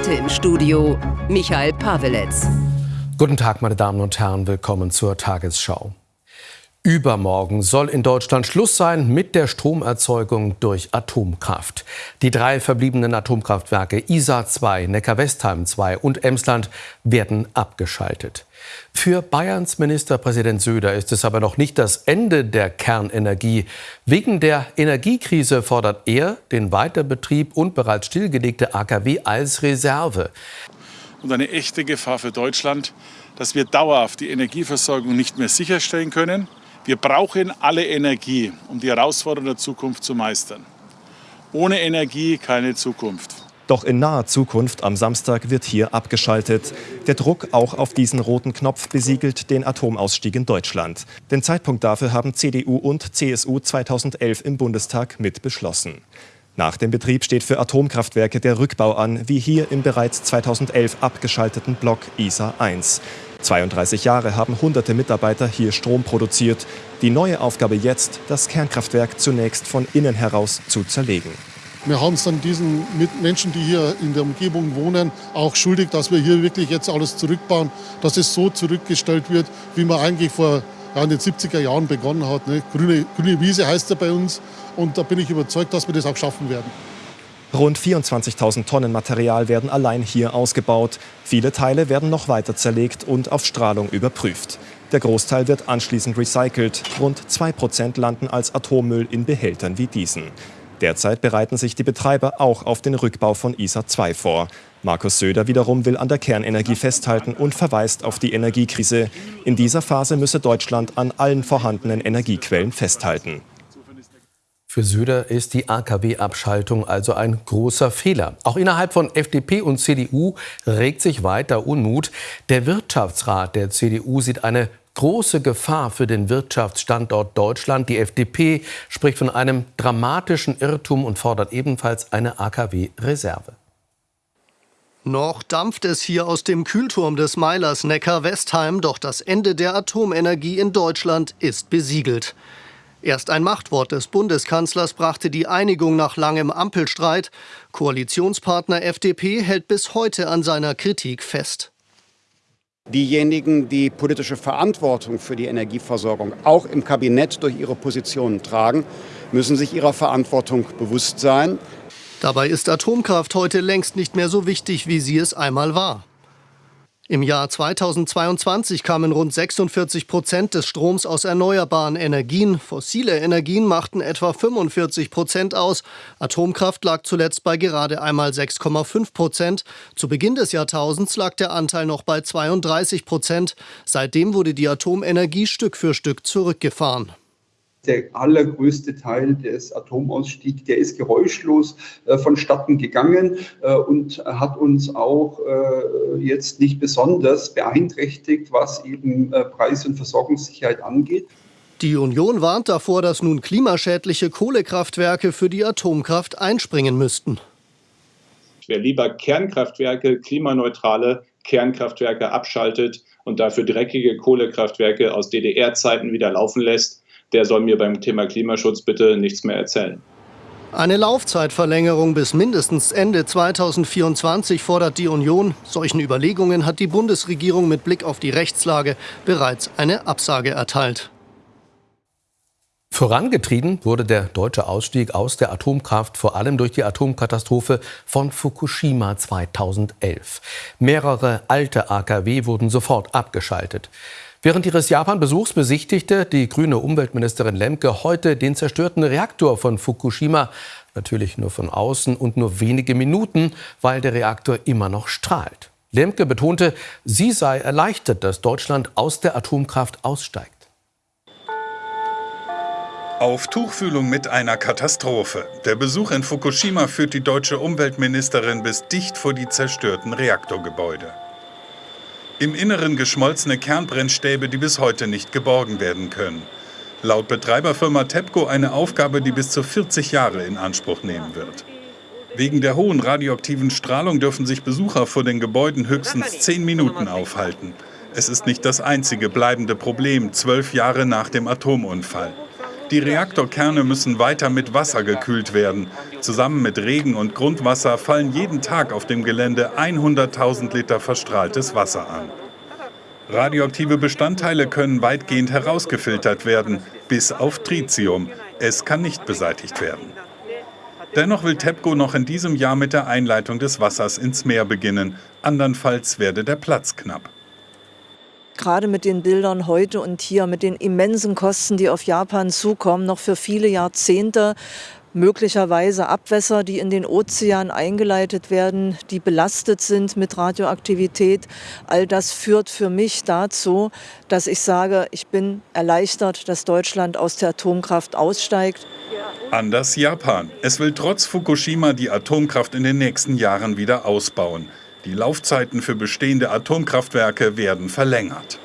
Heute im Studio Michael Paweletz. Guten Tag, meine Damen und Herren, willkommen zur Tagesschau. Übermorgen soll in Deutschland Schluss sein mit der Stromerzeugung durch Atomkraft. Die drei verbliebenen Atomkraftwerke Isar 2, Neckar-Westheim 2 und Emsland werden abgeschaltet. Für Bayerns Ministerpräsident Söder ist es aber noch nicht das Ende der Kernenergie. Wegen der Energiekrise fordert er den Weiterbetrieb und bereits stillgelegte AKW als Reserve. Und eine echte Gefahr für Deutschland, dass wir dauerhaft die Energieversorgung nicht mehr sicherstellen können wir brauchen alle Energie, um die Herausforderungen der Zukunft zu meistern. Ohne Energie keine Zukunft. Doch in naher Zukunft am Samstag wird hier abgeschaltet. Der Druck auch auf diesen roten Knopf besiegelt den Atomausstieg in Deutschland. Den Zeitpunkt dafür haben CDU und CSU 2011 im Bundestag mit beschlossen. Nach dem Betrieb steht für Atomkraftwerke der Rückbau an, wie hier im bereits 2011 abgeschalteten Block ISA 1. 32 Jahre haben hunderte Mitarbeiter hier Strom produziert. Die neue Aufgabe jetzt, das Kernkraftwerk zunächst von innen heraus zu zerlegen. Wir haben es dann diesen Menschen, die hier in der Umgebung wohnen, auch schuldig, dass wir hier wirklich jetzt alles zurückbauen, dass es so zurückgestellt wird, wie man eigentlich vor ja, in den 70er Jahren begonnen hat. Ne? Grüne, grüne Wiese heißt er bei uns und da bin ich überzeugt, dass wir das auch schaffen werden. Rund 24.000 Tonnen Material werden allein hier ausgebaut. Viele Teile werden noch weiter zerlegt und auf Strahlung überprüft. Der Großteil wird anschließend recycelt. Rund 2 Prozent landen als Atommüll in Behältern wie diesen. Derzeit bereiten sich die Betreiber auch auf den Rückbau von ISA 2 vor. Markus Söder wiederum will an der Kernenergie festhalten und verweist auf die Energiekrise. In dieser Phase müsse Deutschland an allen vorhandenen Energiequellen festhalten. Für Söder ist die AKW-Abschaltung also ein großer Fehler. Auch innerhalb von FDP und CDU regt sich weiter Unmut. Der Wirtschaftsrat der CDU sieht eine große Gefahr für den Wirtschaftsstandort Deutschland. Die FDP spricht von einem dramatischen Irrtum und fordert ebenfalls eine AKW-Reserve. Noch dampft es hier aus dem Kühlturm des Meilers Neckar-Westheim, doch das Ende der Atomenergie in Deutschland ist besiegelt. Erst ein Machtwort des Bundeskanzlers brachte die Einigung nach langem Ampelstreit. Koalitionspartner FDP hält bis heute an seiner Kritik fest. Diejenigen, die politische Verantwortung für die Energieversorgung auch im Kabinett durch ihre Positionen tragen, müssen sich ihrer Verantwortung bewusst sein. Dabei ist Atomkraft heute längst nicht mehr so wichtig, wie sie es einmal war. Im Jahr 2022 kamen rund 46 Prozent des Stroms aus erneuerbaren Energien. Fossile Energien machten etwa 45 Prozent aus. Atomkraft lag zuletzt bei gerade einmal 6,5 Prozent. Zu Beginn des Jahrtausends lag der Anteil noch bei 32 Prozent. Seitdem wurde die Atomenergie Stück für Stück zurückgefahren der allergrößte Teil des Atomausstiegs, der ist geräuschlos äh, vonstatten gegangen äh, und hat uns auch äh, jetzt nicht besonders beeinträchtigt, was eben äh, Preis- und Versorgungssicherheit angeht. Die Union warnt davor, dass nun klimaschädliche Kohlekraftwerke für die Atomkraft einspringen müssten. Wer lieber Kernkraftwerke, klimaneutrale Kernkraftwerke abschaltet und dafür dreckige Kohlekraftwerke aus DDR-Zeiten wieder laufen lässt, der soll mir beim Thema Klimaschutz bitte nichts mehr erzählen. Eine Laufzeitverlängerung bis mindestens Ende 2024 fordert die Union. Solchen Überlegungen hat die Bundesregierung mit Blick auf die Rechtslage bereits eine Absage erteilt. Vorangetrieben wurde der deutsche Ausstieg aus der Atomkraft vor allem durch die Atomkatastrophe von Fukushima 2011. Mehrere alte AKW wurden sofort abgeschaltet. Während ihres Japan-Besuchs besichtigte die grüne Umweltministerin Lemke heute den zerstörten Reaktor von Fukushima. Natürlich nur von außen und nur wenige Minuten, weil der Reaktor immer noch strahlt. Lemke betonte, sie sei erleichtert, dass Deutschland aus der Atomkraft aussteigt. Auf Tuchfühlung mit einer Katastrophe. Der Besuch in Fukushima führt die deutsche Umweltministerin bis dicht vor die zerstörten Reaktorgebäude. Im Inneren geschmolzene Kernbrennstäbe, die bis heute nicht geborgen werden können. Laut Betreiberfirma TEPCO eine Aufgabe, die bis zu 40 Jahre in Anspruch nehmen wird. Wegen der hohen radioaktiven Strahlung dürfen sich Besucher vor den Gebäuden höchstens 10 Minuten aufhalten. Es ist nicht das einzige bleibende Problem, zwölf Jahre nach dem Atomunfall. Die Reaktorkerne müssen weiter mit Wasser gekühlt werden. Zusammen mit Regen und Grundwasser fallen jeden Tag auf dem Gelände 100.000 Liter verstrahltes Wasser an. Radioaktive Bestandteile können weitgehend herausgefiltert werden, bis auf Tritium. Es kann nicht beseitigt werden. Dennoch will TEPCO noch in diesem Jahr mit der Einleitung des Wassers ins Meer beginnen. Andernfalls werde der Platz knapp gerade mit den Bildern heute und hier, mit den immensen Kosten, die auf Japan zukommen, noch für viele Jahrzehnte möglicherweise Abwässer, die in den Ozean eingeleitet werden, die belastet sind mit Radioaktivität. All das führt für mich dazu, dass ich sage, ich bin erleichtert, dass Deutschland aus der Atomkraft aussteigt. Anders Japan. Es will trotz Fukushima die Atomkraft in den nächsten Jahren wieder ausbauen. Die Laufzeiten für bestehende Atomkraftwerke werden verlängert.